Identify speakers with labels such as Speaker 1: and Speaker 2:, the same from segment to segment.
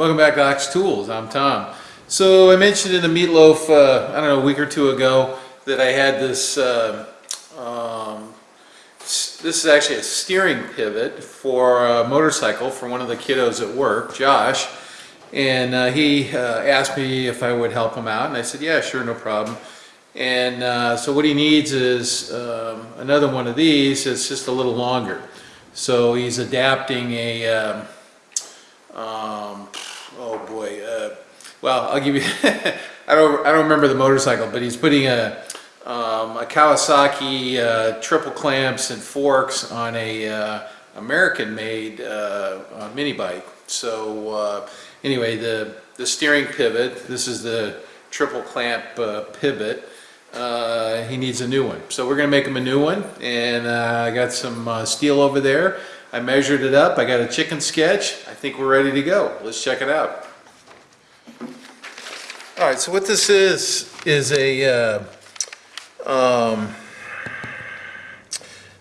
Speaker 1: Welcome back to Ox Tools. I'm Tom. So I mentioned in the meatloaf, uh, I don't know, a week or two ago that I had this, uh, um, this is actually a steering pivot for a motorcycle for one of the kiddos at work, Josh. And uh, he uh, asked me if I would help him out, and I said, yeah, sure, no problem. And uh, so what he needs is um, another one of these, it's just a little longer. So he's adapting a, um, um, oh boy, uh, well, I'll give you, I don't, I don't remember the motorcycle, but he's putting a, um, a Kawasaki uh, triple clamps and forks on a uh, American-made uh, mini bike. So uh, anyway, the, the steering pivot, this is the triple clamp pivot, uh, he needs a new one. So we're to make him a new one, and uh, I got some uh, steel over there. I measured it up, I got a chicken sketch. I think we're ready to go. Let's check it out. All right, so what this is, is a, uh, um,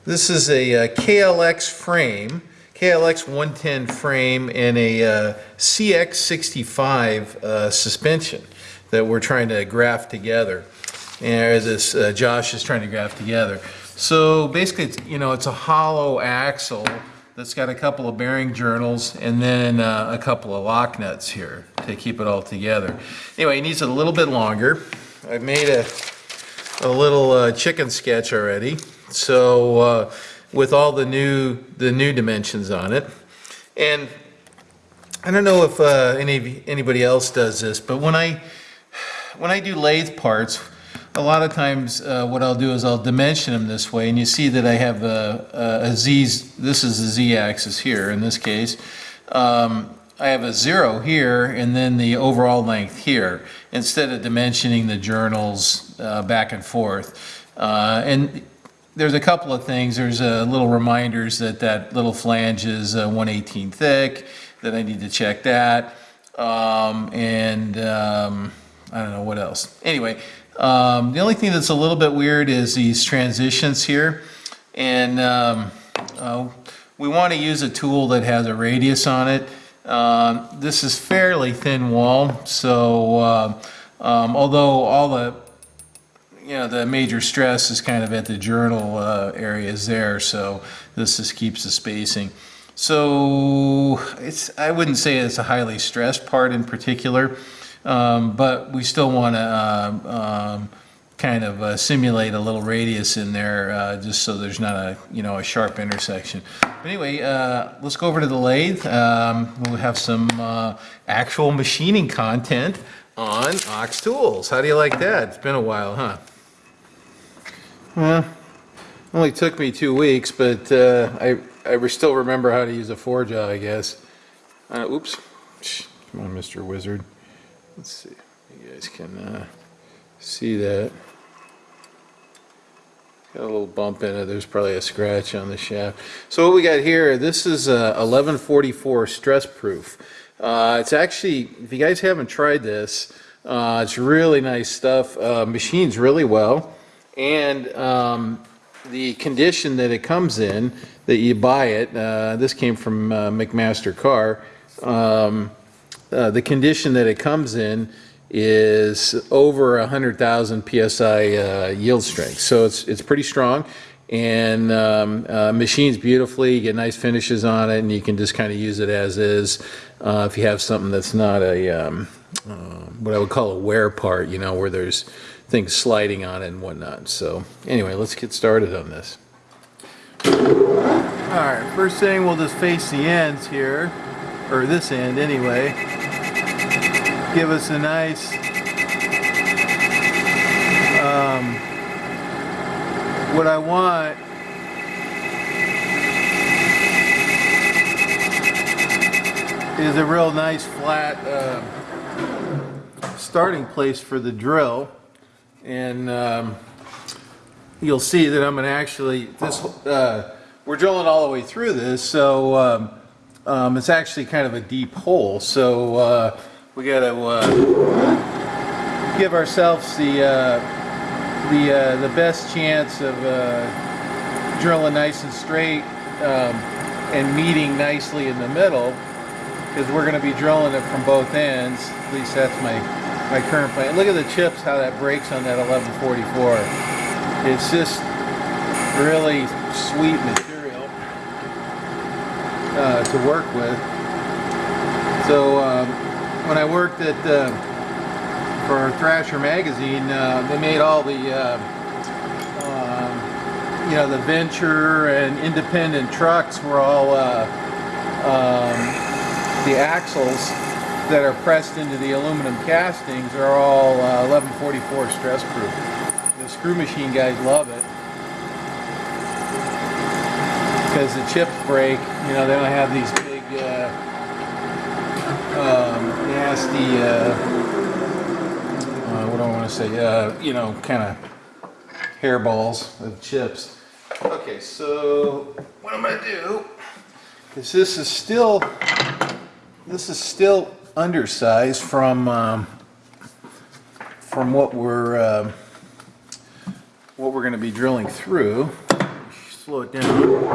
Speaker 1: this is a uh, KLX frame, KLX 110 frame and a uh, KX65 uh, suspension that we're trying to graft together. And this uh, Josh is trying to graft together. So basically, it's, you know, it's a hollow axle that's got a couple of bearing journals and then uh, a couple of lock nuts here to keep it all together. Anyway, it needs it a little bit longer. I've made a, a little uh, chicken sketch already. So uh, with all the new the new dimensions on it, and I don't know if uh, any anybody else does this, but when I when I do lathe parts, a lot of times uh, what I'll do is I'll dimension them this way, and you see that I have a, a, a Z. This is the Z-axis here in this case. Um, I have a zero here and then the overall length here instead of dimensioning the journals uh, back and forth. Uh, and there's a couple of things. There's uh, little reminders that that little flange is uh, 118 thick, that I need to check that. Um, and um, I don't know what else. Anyway, um, the only thing that's a little bit weird is these transitions here. And um, uh, we want to use a tool that has a radius on it. Um, this is fairly thin wall, so uh, um, although all the you know the major stress is kind of at the journal uh, areas there, so this just keeps the spacing. So it's I wouldn't say it's a highly stressed part in particular, um, but we still want to um, um, kind of uh, simulate a little radius in there uh, just so there's not a you know a sharp intersection. But anyway uh, let's go over to the lathe. Um, we'll have some uh, actual machining content on Ox Tools. How do you like that? It's been a while huh? Well only took me two weeks but uh, I, I still remember how to use a forge I guess. Uh, oops. Come on Mr. Wizard let's see you guys can see that Got a little bump in it. There's probably a scratch on the shaft. So what we got here, this is a 1144 stress proof. Uh, it's actually, if you guys haven't tried this, uh, it's really nice stuff. Uh, machines really well. And um, the condition that it comes in, that you buy it, uh, this came from uh, McMaster-Carr, um, uh, the condition that it comes in is over 100,000 psi uh, yield strength. So it's, it's pretty strong and um, uh, machines beautifully, you get nice finishes on it and you can just kind of use it as is uh, if you have something that's not a, um, uh, what I would call a wear part, you know, where there's things sliding on it and whatnot. So anyway, let's get started on this. All right, first thing we'll just face the ends here, or this end anyway give us a nice um, what I want is a real nice flat uh, starting place for the drill. And um, you'll see that I'm going to actually this uh, we're drilling all the way through this so um, um, it's actually kind of a deep hole. So uh, we got to uh, give ourselves the uh, the, uh, the best chance of uh, drilling nice and straight um, and meeting nicely in the middle because we're going to be drilling it from both ends. At least that's my, my current plan. Look at the chips, how that breaks on that 1144. It's just really sweet material uh, to work with. So um, when I worked at uh, for Thrasher magazine, uh, they made all the uh, um, you know the venture and independent trucks were all uh, um, the axles that are pressed into the aluminum castings are all uh, 1144 stress proof. The screw machine guys love it because the chips break. You know they don't have these big uh, um, nasty. Uh, uh, what do I want to say? Uh, you know, kind of hairballs of chips. Okay, so what I'm gonna do is this is still this is still undersized from um, from what we're um what we're going to be drilling through. Slow it down.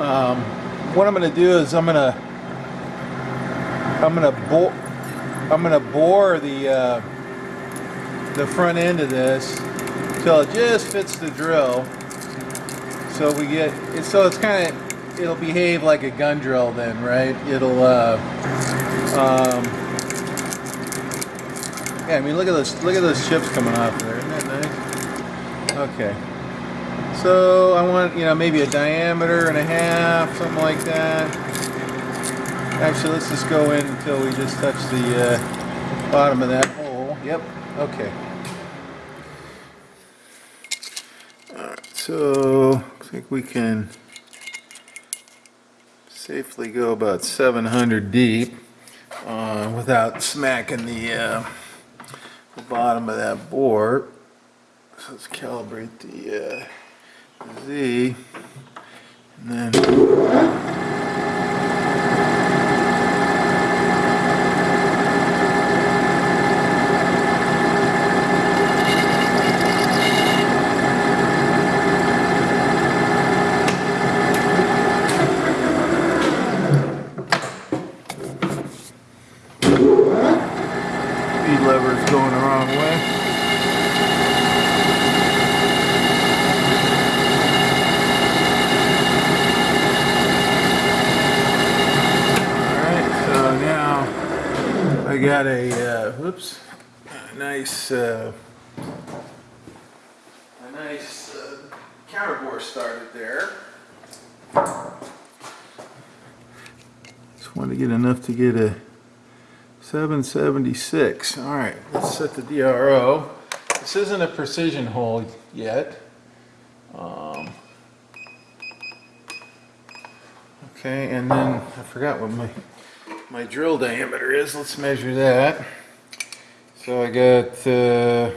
Speaker 1: Um, what I'm going to do is I'm going to I'm going to I'm going to bore the uh, the front end of this till it just fits the drill. So we get. So it's kind of it'll behave like a gun drill then, right? It'll. Uh, um, yeah, I mean, look at this. Look at those chips coming off there. Isn't that nice? Okay. So I want, you know, maybe a diameter and a half, something like that. Actually, let's just go in until we just touch the uh, bottom of that hole. Yep. Okay. Alright, so looks like we can safely go about 700 deep uh, without smacking the, uh, the bottom of that bore. So let's calibrate the uh, Z. And then speed lever is going the wrong way. Alright, so now I got a, uh, whoops, a nice, uh, a nice uh, counterbore started there. Just want to get enough to get a 776. All right, let's set the DRO. This isn't a precision hole yet. Um, okay, and then I forgot what my my drill diameter is. Let's measure that. So I got uh,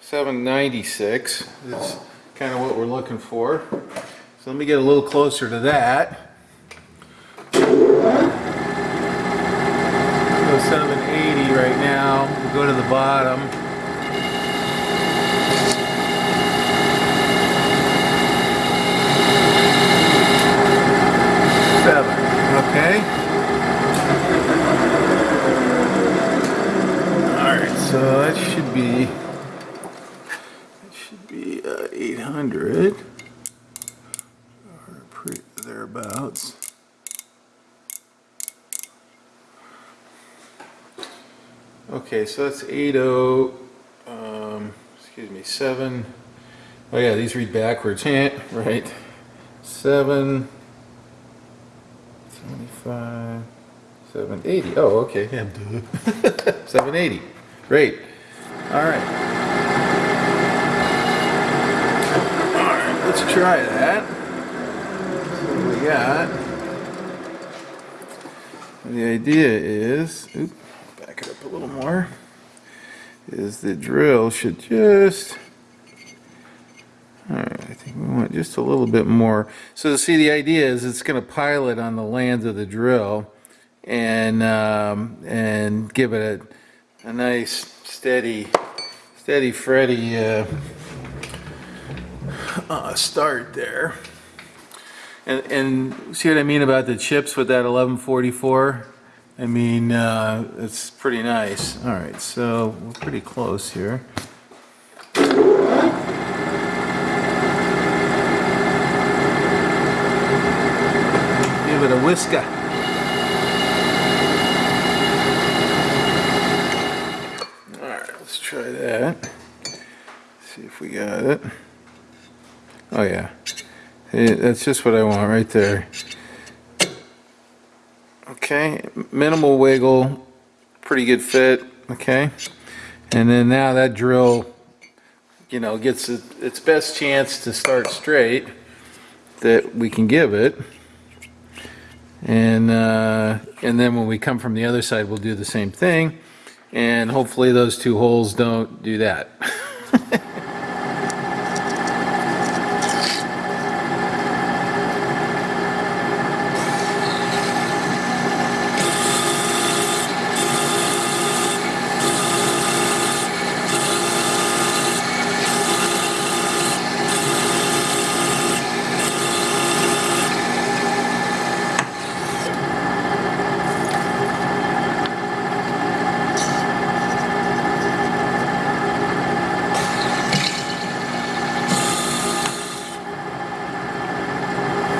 Speaker 1: 796 is kind of what we're looking for. So let me get a little closer to that. So 780 right now. We'll go to the bottom. Seven. Okay. All right. So that should be that should be uh, 800 or thereabouts. Okay, so that's 80, um, excuse me, 7, oh yeah, these read backwards, right, 7, 75, 780, oh, okay, yeah, duh. 780, great, all right. All right, let's try that. What we got, the idea is, back it up a little more, is the drill should just, all right, I think we want just a little bit more. So see, the idea is it's going to pilot on the lands of the drill and um, and give it a, a nice steady steady Freddy uh, uh, start there. And, and see what I mean about the chips with that 1144? I mean, uh, it's pretty nice. All right, so we're pretty close here. Give it a whisker. All right, let's try that. See if we got it. Oh yeah, that's just what I want right there. Okay, minimal wiggle, pretty good fit. Okay, and then now that drill, you know, gets it, its best chance to start straight that we can give it. And uh, and then when we come from the other side, we'll do the same thing. And hopefully those two holes don't do that.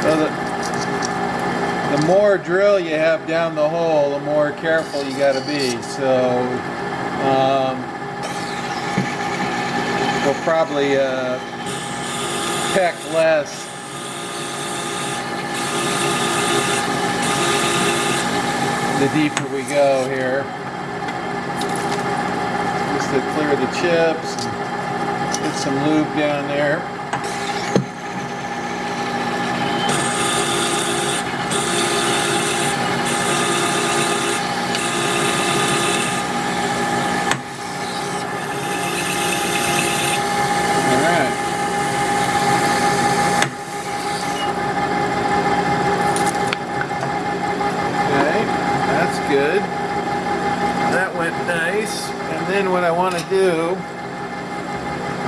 Speaker 1: So the, the more drill you have down the hole, the more careful you got to be. So um, we'll probably uh, peck less. The deeper we go here, just to clear the chips, and get some lube down there. All right. Okay, that's good. That went nice. And then what I want to do,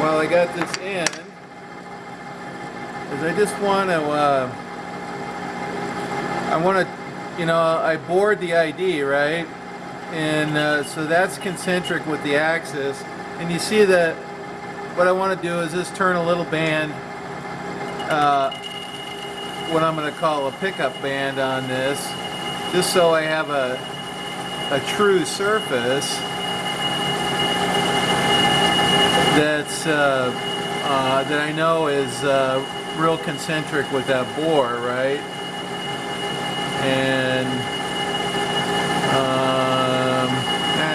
Speaker 1: while I got this in, is I just want to, uh, I want to, you know, I bored the ID, right? And uh, so that's concentric with the axis. And you see that what I want to do is just turn a little band, uh, what I'm going to call a pickup band on this, just so I have a, a true surface that's, uh, uh, that I know is uh, real concentric with that bore, right? And, um,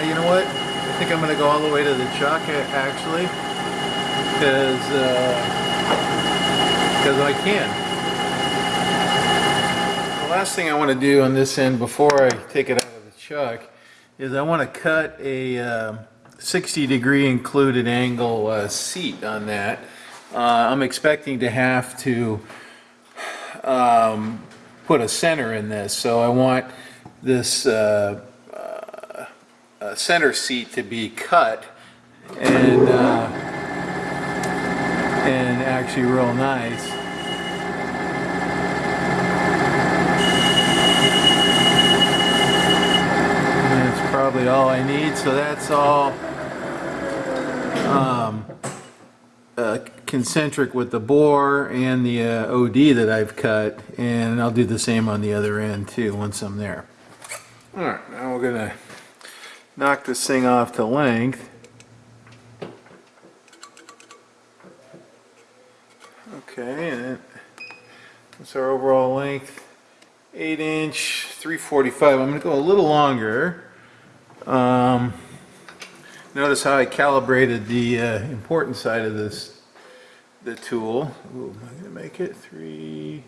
Speaker 1: you know what? I think I'm going to go all the way to the chuck, actually because because I can. The last thing I want to do on this end before I take it out of the chuck is I want to cut a uh, 60 degree included angle uh, seat on that. Uh, I'm expecting to have to um, put a center in this, so I want this uh, uh, center seat to be cut and uh, and actually real nice. That's probably all I need, so that's all um, uh, concentric with the bore and the uh, OD that I've cut, and I'll do the same on the other end too once I'm there. All right, now we're gonna knock this thing off to length. Okay, and that's our overall length. Eight inch, 345. I'm gonna go a little longer. Um, notice how I calibrated the uh, important side of this, the tool. Ooh, am I gonna make it three?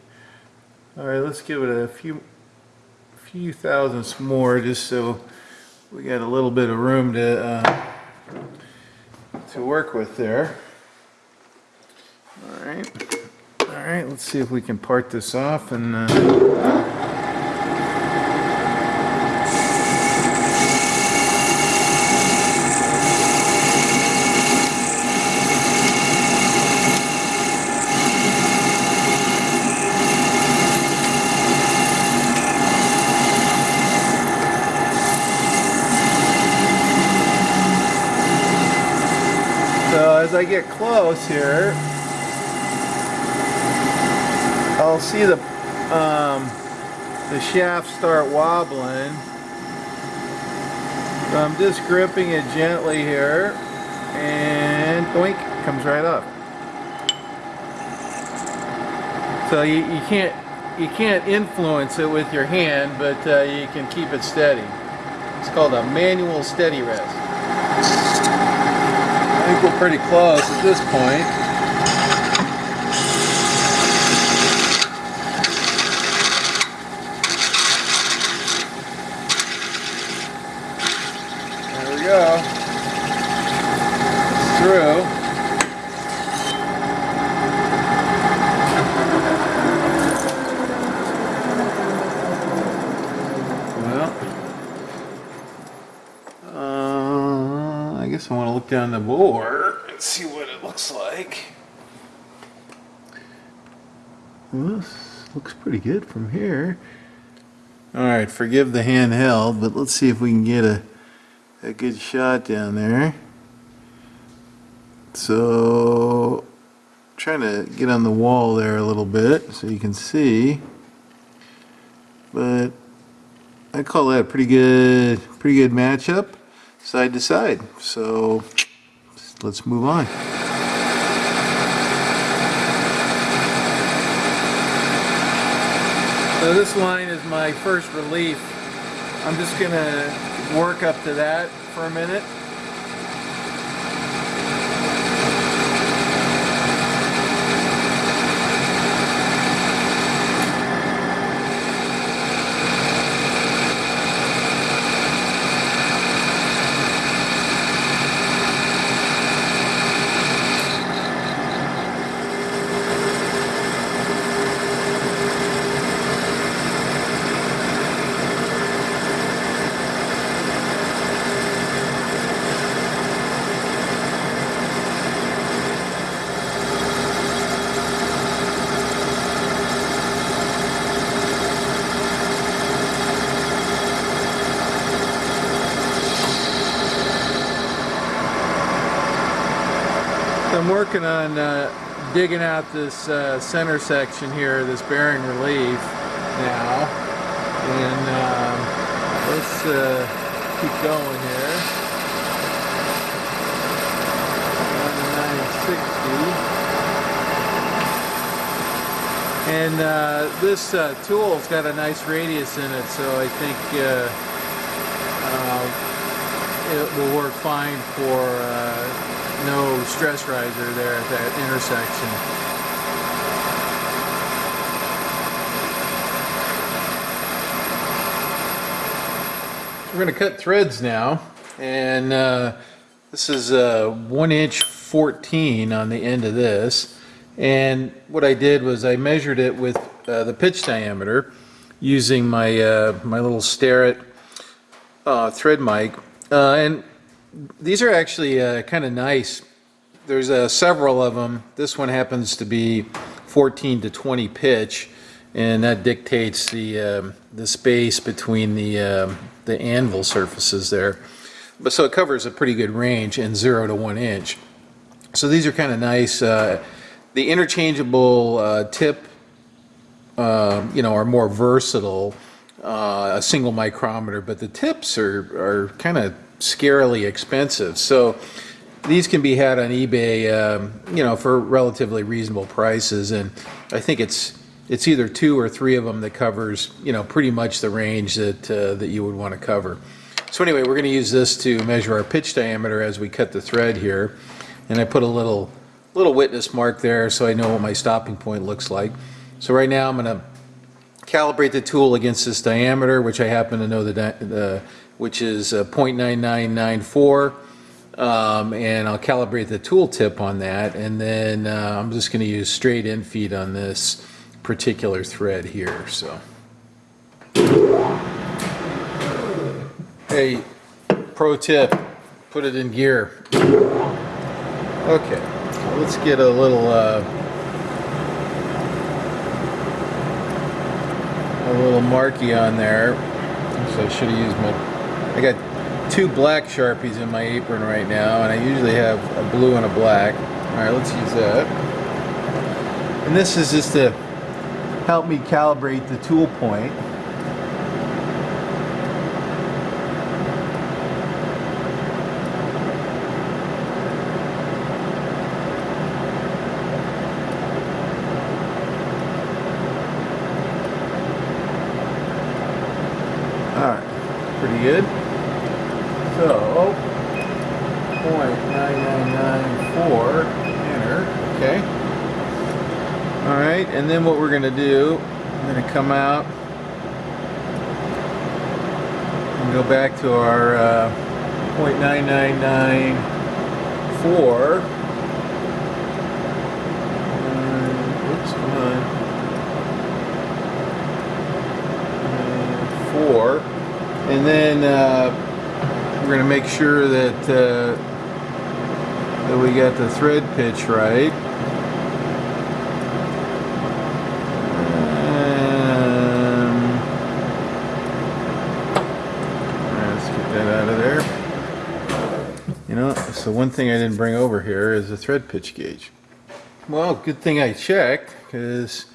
Speaker 1: All right, let's give it a few, few thousandths more, just so we got a little bit of room to uh, to work with there. All right. All right, let's see if we can part this off and uh, as I get close here, I'll see the um, the shaft start wobbling. So I'm just gripping it gently here, and boink, comes right up. So you, you can't you can't influence it with your hand, but uh, you can keep it steady. It's called a manual steady rest. I think we're pretty close at this point. There we go. It's through. Well, uh, I guess I want to look down the bore and see what it looks like. Well, this looks pretty good from here. All right, forgive the handheld, but let's see if we can get a, a good shot down there. So, trying to get on the wall there a little bit so you can see. But I call that a pretty good, pretty good matchup, side to side. So let's move on. So this line is my first relief. I'm just gonna work up to that for a minute. Working on uh, digging out this uh, center section here, this bearing relief now. And um, let's uh, keep going here. 960. And uh, this uh, tool's got a nice radius in it, so I think uh, it will work fine for uh, no stress riser there at that intersection. We're going to cut threads now, and uh, this is a one inch 14 on the end of this. And what I did was I measured it with uh, the pitch diameter using my uh, my little Starrett uh, thread mic. Uh, and these are actually uh, kind of nice. There's uh, several of them. This one happens to be 14 to 20 pitch, and that dictates the um, the space between the um, the anvil surfaces there. But so it covers a pretty good range in zero to one inch. So these are kind of nice. Uh, the interchangeable uh, tip, uh, you know, are more versatile. Uh, a single micrometer, but the tips are are kind of scarily expensive. So these can be had on eBay, um, you know, for relatively reasonable prices. And I think it's it's either two or three of them that covers, you know, pretty much the range that uh, that you would want to cover. So anyway, we're going to use this to measure our pitch diameter as we cut the thread here. And I put a little little witness mark there so I know what my stopping point looks like. So right now I'm going to calibrate the tool against this diameter, which I happen to know the, the which is uh, 0.9994. Um, and I'll calibrate the tool tip on that. And then uh, I'm just going to use straight in feed on this particular thread here. So, hey, pro tip, put it in gear. Okay, let's get a little uh, a little marky on there. So I should have used my I got two black Sharpies in my apron right now, and I usually have a blue and a black. All right, let's use that. And this is just to help me calibrate the tool point. Alright, pretty good. So, point nine nine nine four, enter, okay. Alright, and then what we're gonna do, I'm gonna come out and go back to our uh, point nine nine nine four. Uh, Oops, come on. Uh, four, and then uh, we're going to make sure that uh, that we got the thread pitch right. Um, let's get that out of there. You know, so one thing I didn't bring over here is a thread pitch gauge. Well, good thing I checked because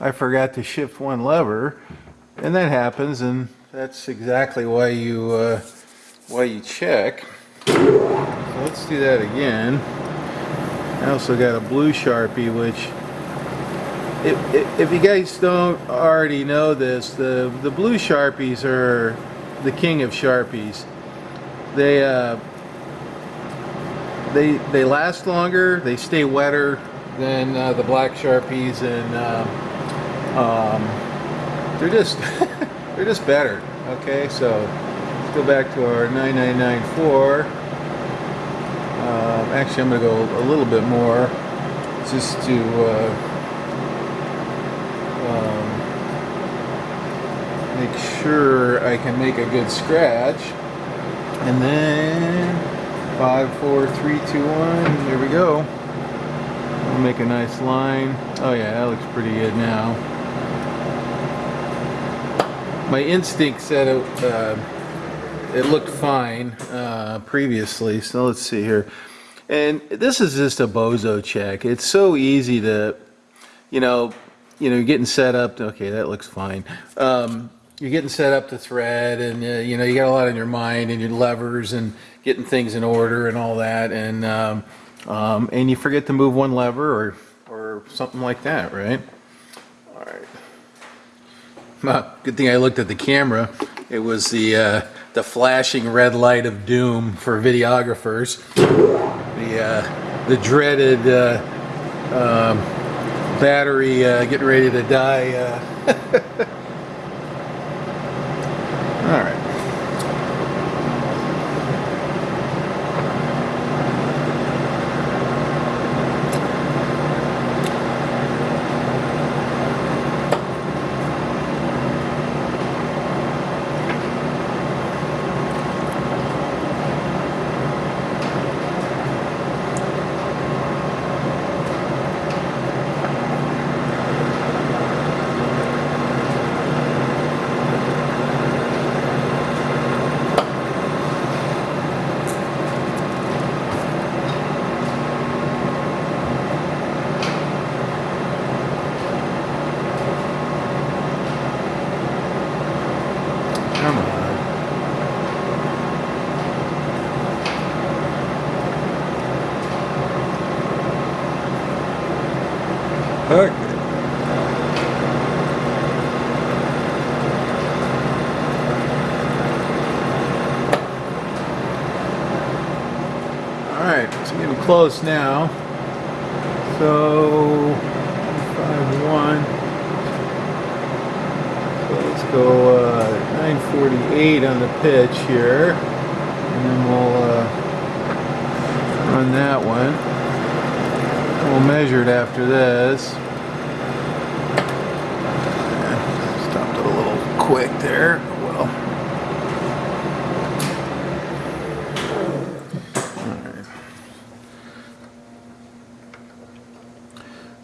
Speaker 1: I forgot to shift one lever, and that happens, and that's exactly why you uh, why you check. So let's do that again. I also got a blue Sharpie, which if, if, if you guys don't already know this, the the blue Sharpies are the king of Sharpies. They uh, they they last longer, they stay wetter than uh, the black Sharpies, and um, um, they're just they're just better. Okay, so let's go back to our 9994. Um, actually, I'm going to go a little bit more just to uh, um, make sure I can make a good scratch. And then five, four, three, two, one. There we go. We'll make a nice line. Oh yeah, that looks pretty good now. My instinct said it, uh, it looked fine uh, previously. So let's see here. And this is just a bozo check. It's so easy to, you know, you know, you're getting set up. To, okay, that looks fine. Um, you're getting set up to thread, and uh, you know, you got a lot on your mind and your levers and getting things in order and all that, and um, um, and you forget to move one lever or or something like that, right? Good thing I looked at the camera. It was the uh, the flashing red light of doom for videographers. The uh, the dreaded uh, um, battery uh, getting ready to die. Uh. All right. Come on. Okay. All right, it's getting close now. So, five one. So let's go uh, 948 on the pitch here, and then we'll uh, run that one. We'll measure it after this. Yeah, Stopped it a little quick there. Well. Alright.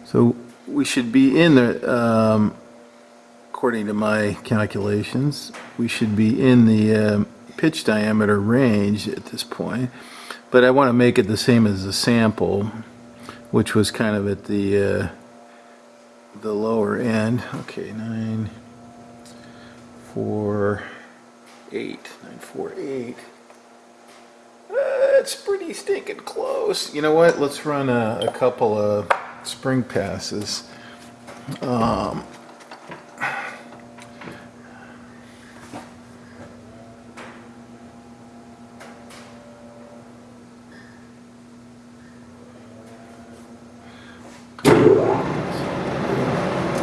Speaker 1: So we should be in the, um, according to my calculations, we should be in the um, pitch diameter range at this point, but I want to make it the same as the sample, which was kind of at the, uh, the lower end. Okay, nine, four, eight, nine, four, eight. Uh, it's pretty stinking close. You know what? Let's run a, a couple of spring passes. Um,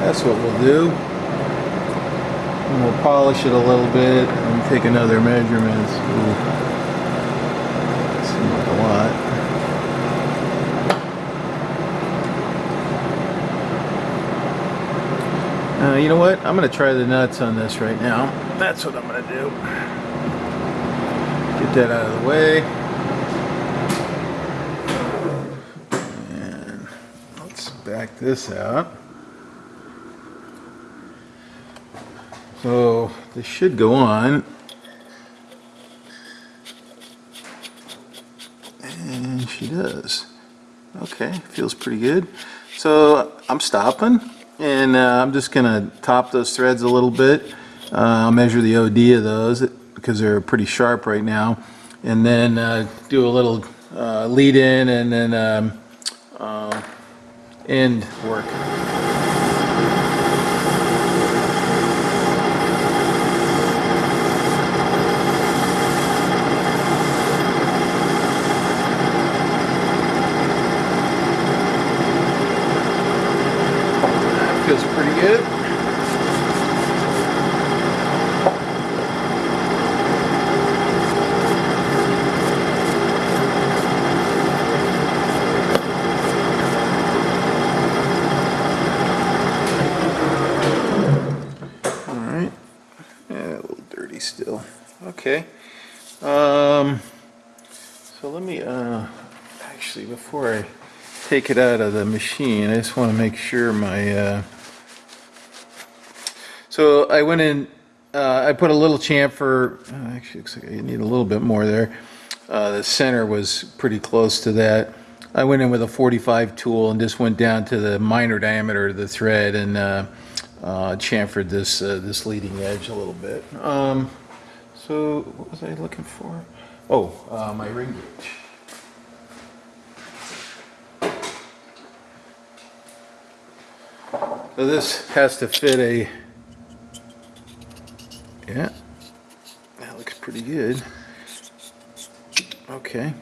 Speaker 1: That's what we'll do. And we'll polish it a little bit and take another measurements. Ooh. Seems like a lot. Uh, you know what? I'm going to try the nuts on this right now. That's what I'm going to do. Get that out of the way. And let's back this out. So this should go on. And she does. Okay, feels pretty good. So I'm stopping and uh, I'm just gonna top those threads a little bit. Uh, I'll measure the OD of those because they're pretty sharp right now. And then uh, do a little uh, lead in and then um, uh, end work. feels pretty good. All right. Yeah, a little dirty still. Okay. Um, so let me, uh, actually, before I take it out of the machine, I just want to make sure my, uh, so I went in, uh, I put a little chamfer, uh, actually looks like I need a little bit more there. Uh, the center was pretty close to that. I went in with a 45 tool and just went down to the minor diameter of the thread and uh, uh, chamfered this this leading edge a little bit. Um, so what was I looking for? Oh, my ring gauge. So this has to fit a, yeah, that looks pretty good. Okay,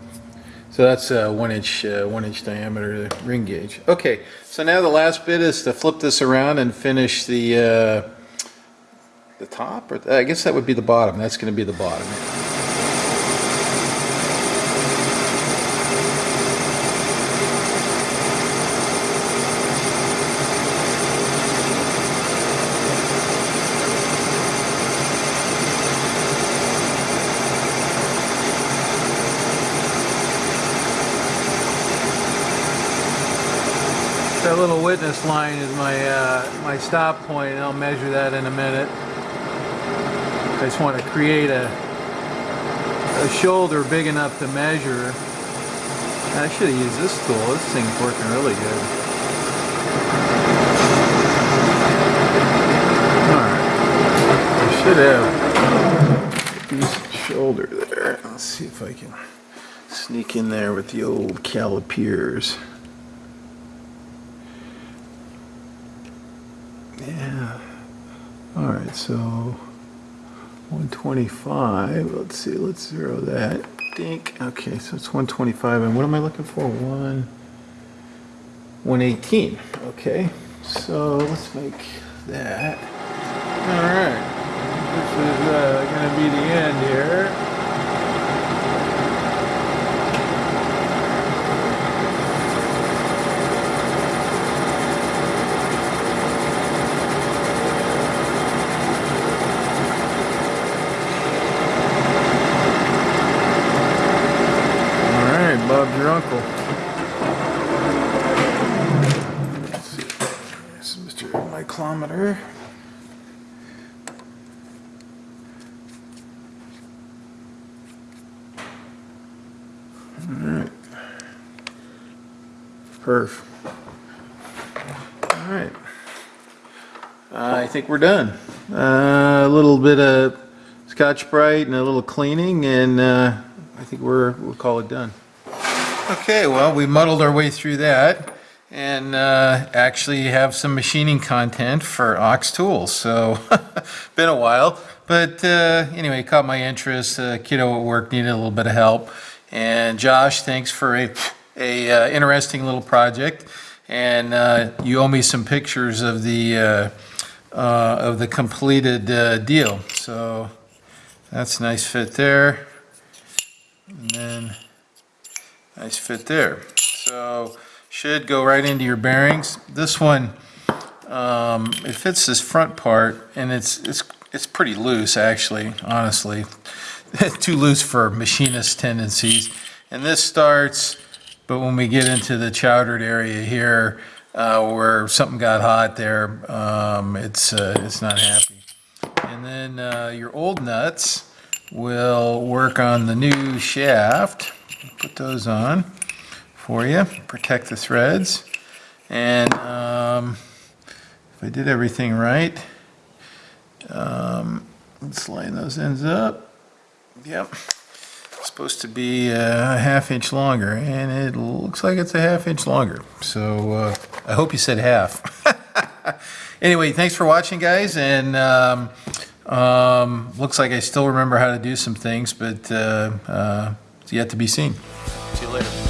Speaker 1: so that's a one inch, uh, one inch diameter ring gauge. Okay, so now the last bit is to flip this around and finish the, uh, the top, or I guess that would be the bottom. That's going to be the bottom. That witness line is my uh, my stop point, and I'll measure that in a minute. I just want to create a a shoulder big enough to measure. I should have used this tool. This thing's working really good. I should have decent shoulder there. Let's see if I can sneak in there with the old calipers. Yeah. All right, so 125. Let's see, let's zero that. Dink. Okay, so it's 125. And what am I looking for? One 118. Okay. So let's make that. All right. This is uh, going to be the end here. All right, Bob's your uncle. Let's see. This is Mr. Micrometer. Perf. All right. I think we're done. Uh, A little bit of Scotch Brite and a little cleaning, and uh, I think we're, we'll call it done. Okay, well, we muddled our way through that and uh, actually have some machining content for Ox Tools. So, been a while, but uh, anyway, caught my interest. Uh, kiddo at work needed a little bit of help, and Josh, thanks for a a uh, interesting little project. And uh, you owe me some pictures of the uh, uh, of the completed uh, deal. So that's nice fit there, and then. Nice fit there. So should go right into your bearings. This one, um, it fits this front part and it's, it's, it's pretty loose actually, honestly. Too loose for machinist tendencies. And this starts, but when we get into the chowdered area here, uh, where something got hot there, um, it's, uh, it's not happy. And then, uh, your old nuts will work on the new shaft. Put those on for you, protect the threads. And um, if I did everything right, um, let's line those ends up. Yep. Supposed to be a half inch longer, and it looks like it's a half inch longer. So uh, I hope you said half. anyway, thanks for watching, guys, and um, um, looks like I still remember how to do some things, but uh, uh, it's yet to be seen. See you later.